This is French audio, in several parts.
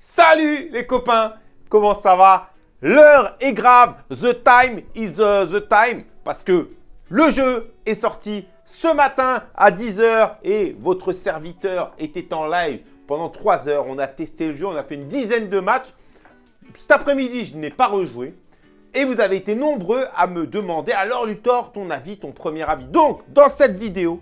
Salut les copains Comment ça va? L'heure est grave, the time is uh, the time parce que le jeu est sorti ce matin à 10h et votre serviteur était en live pendant 3 heures. On a testé le jeu, on a fait une dizaine de matchs. Cet après-midi, je n'ai pas rejoué. Et vous avez été nombreux à me demander, alors Luthor, ton avis, ton premier avis. Donc, dans cette vidéo,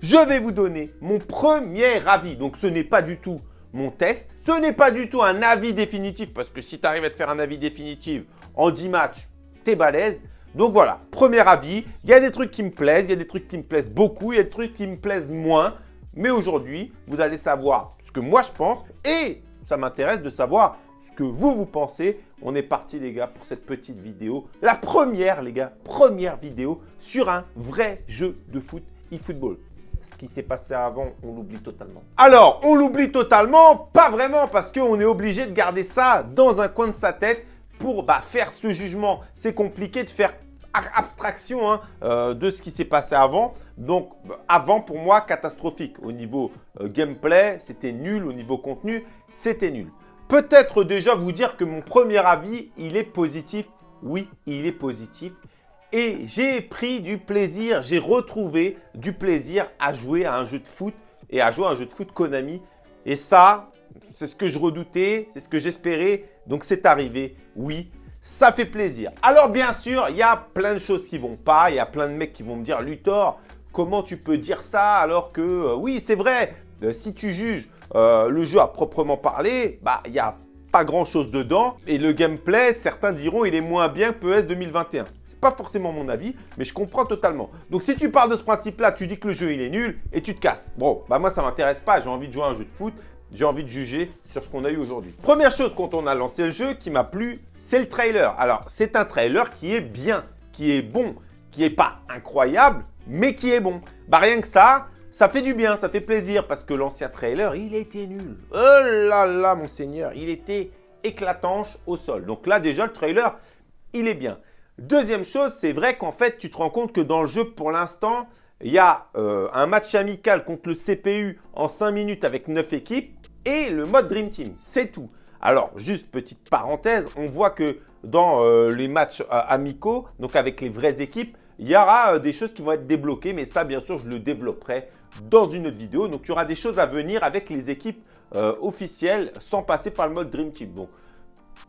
je vais vous donner mon premier avis. Donc, ce n'est pas du tout mon test. Ce n'est pas du tout un avis définitif, parce que si tu arrives à te faire un avis définitif en 10 matchs, t'es balèze. Donc voilà, premier avis, il y a des trucs qui me plaisent, il y a des trucs qui me plaisent beaucoup, il y a des trucs qui me plaisent moins. Mais aujourd'hui, vous allez savoir ce que moi je pense et ça m'intéresse de savoir ce que vous, vous pensez. On est parti les gars pour cette petite vidéo. La première les gars, première vidéo sur un vrai jeu de foot e-football ce qui s'est passé avant, on l'oublie totalement. Alors, on l'oublie totalement Pas vraiment, parce qu'on est obligé de garder ça dans un coin de sa tête pour bah, faire ce jugement. C'est compliqué de faire abstraction hein, euh, de ce qui s'est passé avant. Donc, avant, pour moi, catastrophique. Au niveau euh, gameplay, c'était nul. Au niveau contenu, c'était nul. Peut-être déjà vous dire que mon premier avis, il est positif. Oui, il est positif. Et j'ai pris du plaisir, j'ai retrouvé du plaisir à jouer à un jeu de foot et à jouer à un jeu de foot Konami. Et ça, c'est ce que je redoutais, c'est ce que j'espérais. Donc c'est arrivé, oui, ça fait plaisir. Alors bien sûr, il y a plein de choses qui vont pas. Il y a plein de mecs qui vont me dire « Luthor, comment tu peux dire ça alors que... Euh, oui, c'est vrai, euh, si tu juges euh, le jeu à proprement parler, bah il y a pas grand chose dedans. Et le gameplay, certains diront, il est moins bien que PES 2021. C'est pas forcément mon avis, mais je comprends totalement. Donc si tu parles de ce principe-là, tu dis que le jeu il est nul et tu te casses. Bon, bah moi ça m'intéresse pas, j'ai envie de jouer à un jeu de foot. J'ai envie de juger sur ce qu'on a eu aujourd'hui. Première chose quand on a lancé le jeu qui m'a plu, c'est le trailer. Alors, c'est un trailer qui est bien, qui est bon, qui est pas incroyable, mais qui est bon. Bah rien que ça, ça fait du bien, ça fait plaisir parce que l'ancien trailer, il était nul. Oh là là, mon seigneur, il était éclatanche au sol. Donc là, déjà, le trailer, il est bien. Deuxième chose, c'est vrai qu'en fait, tu te rends compte que dans le jeu, pour l'instant, il y a euh, un match amical contre le CPU en 5 minutes avec 9 équipes et le mode Dream Team. C'est tout. Alors, juste petite parenthèse, on voit que dans euh, les matchs euh, amicaux, donc avec les vraies équipes, il y aura des choses qui vont être débloquées, mais ça, bien sûr, je le développerai dans une autre vidéo. Donc, il y aura des choses à venir avec les équipes euh, officielles sans passer par le mode Dream Team. Donc,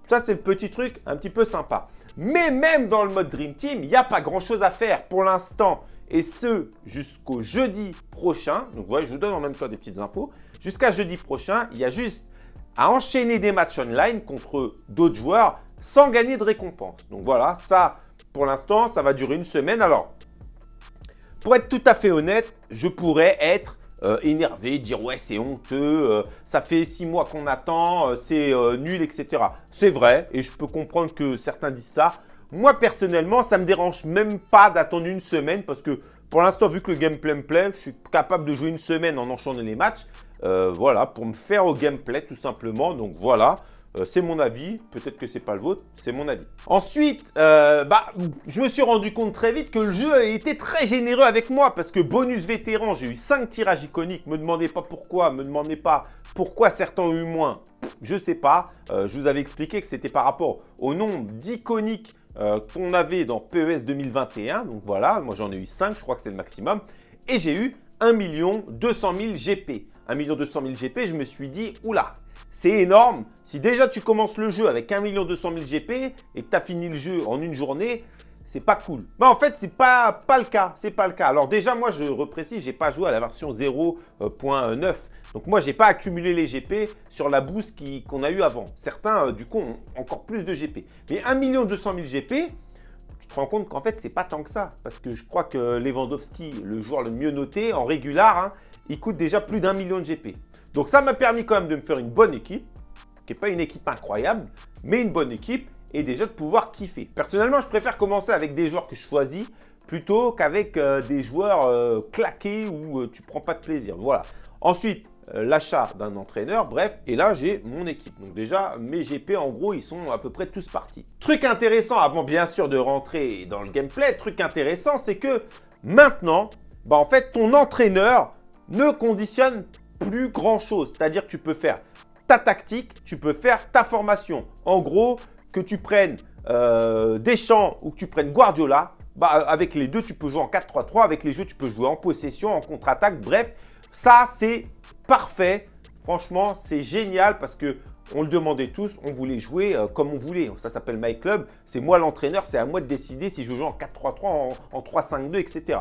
ça, c'est le petit truc un petit peu sympa. Mais même dans le mode Dream Team, il n'y a pas grand-chose à faire pour l'instant. Et ce, jusqu'au jeudi prochain. Donc, voilà, je vous donne en même temps des petites infos. Jusqu'à jeudi prochain, il y a juste à enchaîner des matchs online contre d'autres joueurs sans gagner de récompense. Donc, voilà, ça, pour l'instant, ça va durer une semaine. Alors, pour être tout à fait honnête, je pourrais être euh, énervé, dire ouais c'est honteux, euh, ça fait six mois qu'on attend, euh, c'est nul, etc. C'est vrai et je peux comprendre que certains disent ça. Moi personnellement, ça me dérange même pas d'attendre une semaine parce que pour l'instant, vu que le gameplay me plaît, je suis capable de jouer une semaine en enchaînant les matchs. voilà, pour me faire au gameplay tout simplement. Donc voilà, euh, c'est mon avis, peut-être que c'est pas le vôtre, c'est mon avis. Ensuite, euh, bah, je me suis rendu compte très vite que le jeu a été très généreux avec moi parce que bonus vétéran, j'ai eu 5 tirages iconiques. Me demandez pas pourquoi, me demandez pas pourquoi certains ont eu moins. Je sais pas, euh, je vous avais expliqué que c'était par rapport au nombre d'iconiques qu'on avait dans PES 2021. Donc voilà, moi j'en ai eu 5, je crois que c'est le maximum. Et j'ai eu 1 200 000 GP. 1 200 000 GP, je me suis dit, oula, c'est énorme. Si déjà tu commences le jeu avec 1 200 000 GP et que tu as fini le jeu en une journée, c'est pas cool. Mais en fait, c'est pas, pas le cas. C'est pas le cas. Alors déjà, moi, je reprécise, j'ai pas joué à la version 0.9. Donc moi, j'ai pas accumulé les GP sur la boost qu'on a eu avant. Certains, euh, du coup, ont encore plus de GP. Mais 1 200 000 GP, tu te rends compte qu'en fait, c'est pas tant que ça. Parce que je crois que Lewandowski, le joueur le mieux noté en régular, hein, il coûte déjà plus d'un million de GP. Donc ça m'a permis quand même de me faire une bonne équipe, qui n'est pas une équipe incroyable, mais une bonne équipe et déjà de pouvoir kiffer. Personnellement, je préfère commencer avec des joueurs que je choisis plutôt qu'avec euh, des joueurs euh, claqués où euh, tu prends pas de plaisir. Voilà. Ensuite, l'achat d'un entraîneur, bref, et là j'ai mon équipe. Donc déjà, mes GP en gros, ils sont à peu près tous partis. Truc intéressant, avant bien sûr de rentrer dans le gameplay, truc intéressant, c'est que maintenant, bah, en fait, ton entraîneur ne conditionne plus grand chose. C'est-à-dire que tu peux faire ta tactique, tu peux faire ta formation. En gros, que tu prennes euh, Deschamps ou que tu prennes Guardiola, bah, avec les deux, tu peux jouer en 4-3-3. Avec les jeux, tu peux jouer en possession, en contre-attaque. Bref, ça, c'est parfait. Franchement, c'est génial parce que on le demandait tous, on voulait jouer euh, comme on voulait. Ça s'appelle My Club. C'est moi l'entraîneur, c'est à moi de décider si je joue en 4-3-3, en, en 3-5-2, etc.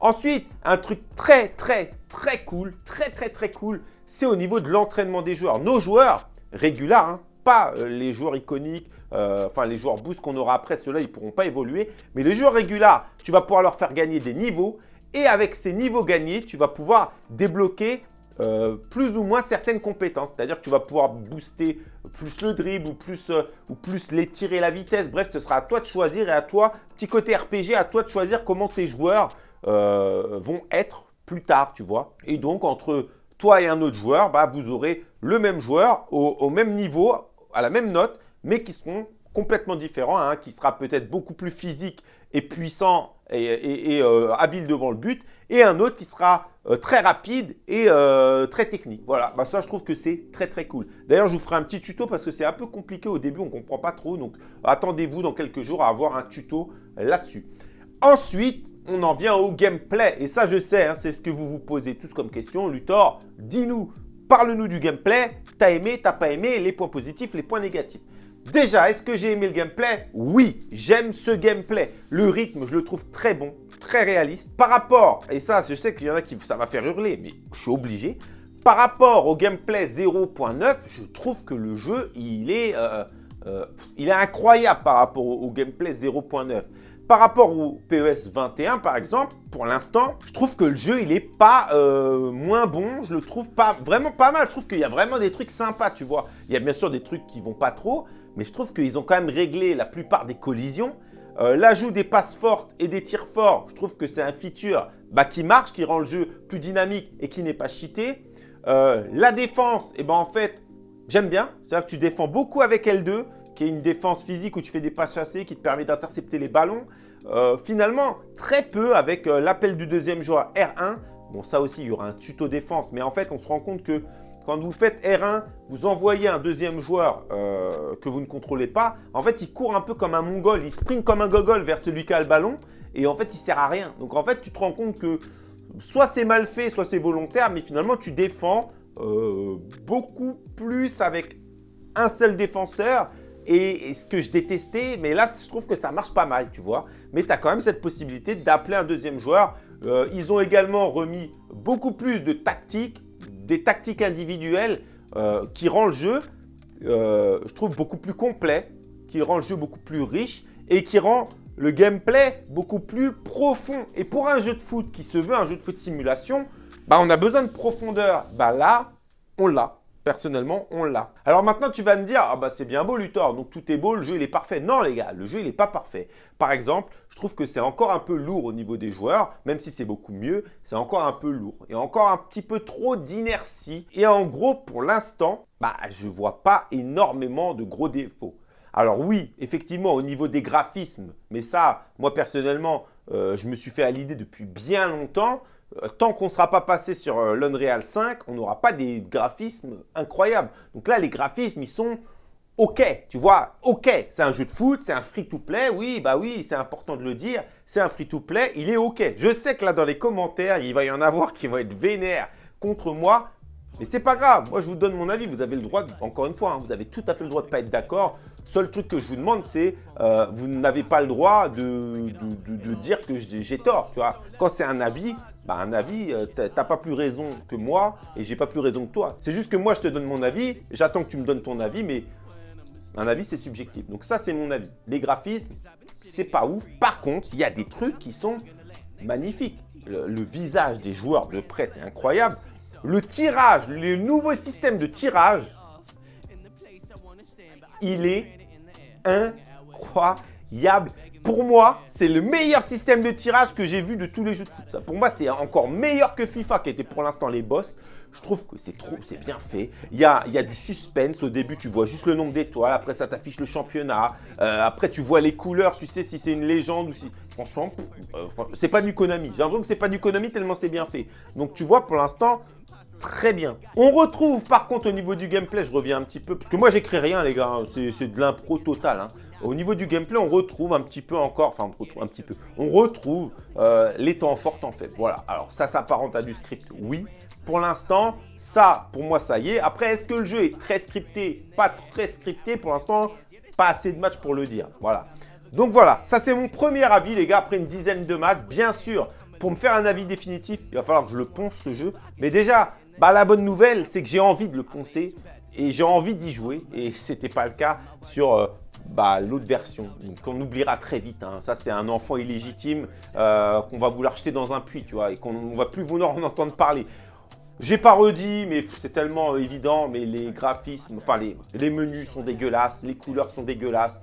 Ensuite, un truc très, très, très cool, très, très, très cool, c'est au niveau de l'entraînement des joueurs. Nos joueurs, réguliers, hein, pas euh, les joueurs iconiques, euh, enfin les joueurs boost qu'on aura après, ceux-là, ils ne pourront pas évoluer. Mais les joueurs réguliers, tu vas pouvoir leur faire gagner des niveaux. Et avec ces niveaux gagnés, tu vas pouvoir débloquer euh, plus ou moins certaines compétences. C'est-à-dire que tu vas pouvoir booster plus le dribble ou plus, ou plus les tirer la vitesse. Bref, ce sera à toi de choisir et à toi, petit côté RPG, à toi de choisir comment tes joueurs euh, vont être plus tard, tu vois. Et donc, entre toi et un autre joueur, bah, vous aurez le même joueur au, même niveau, à la même note, mais qui seront complètement différents. Hein, qui sera peut-être beaucoup plus physique et puissant et, euh, habile devant le but. Et un autre qui sera euh, très rapide et très technique. Voilà, bah, ça je trouve que c'est très très cool. D'ailleurs, je vous ferai un petit tuto parce que c'est un peu compliqué au début, on ne comprend pas trop. Donc, attendez-vous dans quelques jours à avoir un tuto là-dessus. Ensuite, on en vient au gameplay. Et ça, je sais, hein, c'est ce que vous vous posez tous comme question. Luthor, dis-nous, parle-nous du gameplay. T'as aimé, t'as pas aimé, les points positifs, les points négatifs. Déjà, est-ce que j'ai aimé le gameplay? Oui, j'aime ce gameplay. Le rythme, je le trouve très bon, très réaliste. Par rapport, et ça, je sais qu'il y en a qui ça va faire hurler, mais je suis obligé. Par rapport au gameplay 0.9, je trouve que le jeu, il est, euh, euh, il est incroyable par rapport au gameplay 0.9. Par rapport au PES 21, par exemple, pour l'instant, je trouve que le jeu, il n'est pas euh, moins bon. Je le trouve pas vraiment pas mal. Je trouve qu'il y a vraiment des trucs sympas, tu vois. Il y a bien sûr des trucs qui vont pas trop, mais je trouve qu'ils ont quand même réglé la plupart des collisions. Euh, l'ajout des passes fortes et des tirs forts, je trouve que c'est un feature bah, qui marche, qui rend le jeu plus dynamique et qui n'est pas cheaté. Euh, la défense, et eh ben en fait, j'aime bien. C'est-à-dire que tu défends beaucoup avec L2 qui est une défense physique où tu fais des passes chassées qui te permet d'intercepter les ballons. Euh, finalement, très peu avec euh, l'appel du deuxième joueur R1. Bon, ça aussi, il y aura un tuto défense. Mais en fait, on se rend compte que quand vous faites R1, vous envoyez un deuxième joueur euh, que vous ne contrôlez pas. En fait, il court un peu comme un mongol. Il sprint comme un gogol vers celui qui a le ballon. Et en fait, il sert à rien. Donc en fait, tu te rends compte que soit c'est mal fait, soit c'est volontaire. Mais finalement, tu défends beaucoup plus avec un seul défenseur et, ce que je détestais, mais là, je trouve que ça marche pas mal, tu vois. Mais tu as quand même cette possibilité d'appeler un deuxième joueur. Euh, ils ont également remis beaucoup plus de tactiques, des tactiques individuelles euh, qui rend le jeu, euh, je trouve, beaucoup plus complet, qui rend le jeu beaucoup plus riche et qui rend le gameplay beaucoup plus profond. Et pour un jeu de foot qui se veut un jeu de foot simulation, bah, on a besoin de profondeur. Bah là, on l'a personnellement, on l'a. Alors maintenant, tu vas me dire, ah bah c'est bien beau Luthor, donc tout est beau, le jeu il est parfait. Non les gars, le jeu il n'est pas parfait. Par exemple, je trouve que c'est encore un peu lourd au niveau des joueurs, même si c'est beaucoup mieux, c'est encore un peu lourd. Et encore un petit peu trop d'inertie. Et en gros, pour l'instant, bah je vois pas énormément de gros défauts. Alors oui, effectivement, au niveau des graphismes, mais ça, moi personnellement, euh, je me suis fait à l'idée depuis bien longtemps, tant qu'on ne sera pas passé sur euh, l'Unreal 5, on n'aura pas des graphismes incroyables. Donc là, les graphismes, ils sont OK, tu vois, OK, c'est un jeu de foot, c'est un free-to-play, oui, bah oui, c'est important de le dire, c'est un free-to-play, il est OK. Je sais que là, dans les commentaires, il va y en avoir qui vont être vénères contre moi, mais c'est pas grave, moi je vous donne mon avis, vous avez le droit, encore une fois, hein, vous avez tout à fait le droit de ne pas être d'accord. Seul truc que je vous demande, c'est euh, vous n'avez pas le droit de, de dire que j'ai tort, tu vois. Quand c'est un avis, bah, un avis, euh, t'as pas plus raison que moi et j'ai pas plus raison que toi. C'est juste que moi, je te donne mon avis, j'attends que tu me donnes ton avis, mais un avis, c'est subjectif. Donc ça, c'est mon avis. Les graphismes, c'est pas ouf. Par contre, il y a des trucs qui sont magnifiques. Le, visage des joueurs de près, c'est incroyable. Le tirage, le nouveau système de tirage, il est incroyable pour moi, c'est le meilleur système de tirage que j'ai vu de tous les jeux de foot. pour moi, c'est encore meilleur que FIFA, qui était pour l'instant les boss. Je trouve que c'est trop, c'est bien fait. Il y a, du suspense. Au début, tu vois juste le nombre d'étoiles. Après, ça t'affiche le championnat. Euh, après, tu vois les couleurs. Tu sais si c'est une légende ou si... Franchement, euh, c'est pas du Konami. J'ai l'impression que c'est pas du Konami tellement c'est bien fait. Donc, tu vois, pour l'instant, très bien. On retrouve par contre au niveau du gameplay, je reviens un petit peu, parce que moi j'écris rien les gars, hein. c'est de l'impro total. Hein. Au niveau du gameplay, on retrouve un petit peu encore, enfin on retrouve un petit peu, on retrouve euh, les temps forts en fait. Voilà, alors ça s'apparente à du script, oui. Pour l'instant, ça, pour moi, ça y est. Après, est-ce que le jeu est très scripté? Pas très scripté, pour l'instant, pas assez de matchs pour le dire. Voilà. Donc voilà, ça c'est mon premier avis les gars, après une dizaine de matchs. Bien sûr, pour me faire un avis définitif, il va falloir que je le ponce ce jeu. Mais déjà, bah, la bonne nouvelle, c'est que j'ai envie de le poncer et j'ai envie d'y jouer. Et ce n'était pas le cas sur euh, bah, l'autre version. Donc on oubliera très vite. Hein. Ça, c'est un enfant illégitime euh, qu'on va vouloir jeter dans un puits, tu vois, et qu'on ne va plus vouloir en entendre parler. J'ai pas redit, mais c'est tellement évident, mais les graphismes, enfin les, les menus sont dégueulasses, les couleurs sont dégueulasses,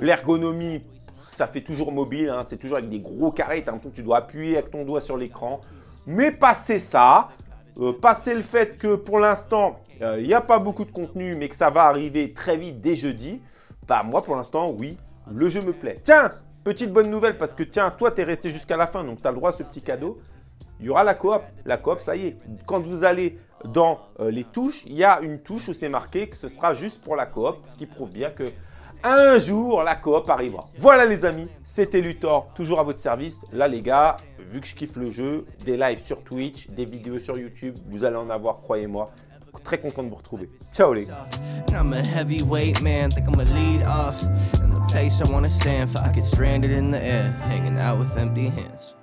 l'ergonomie, ça fait toujours mobile, hein. c'est toujours avec des gros carrés, tu as l'impression que tu dois appuyer avec ton doigt sur l'écran. Mais passer ça, euh, passer le fait que pour l'instant, euh, il n'y a pas beaucoup de contenu, mais que ça va arriver très vite dès jeudi, bah moi pour l'instant, oui, le jeu me plaît. Tiens, petite bonne nouvelle, parce que tiens, toi tu es resté jusqu'à la fin, donc tu as le droit à ce petit cadeau. Il y aura la coop. La coop, ça y est. Quand vous allez dans euh, les touches, il y a une touche où c'est marqué que ce sera juste pour la coop, ce qui prouve bien que un jour, la coop arrivera. Voilà les amis, c'était Luthor, toujours à votre service. Là les gars, vu que je kiffe le jeu, des lives sur Twitch, des vidéos sur YouTube, vous allez en avoir, croyez-moi. Très content de vous retrouver. Ciao les gars. Place I wanna stand for, I get stranded in the air, hanging out with empty hands.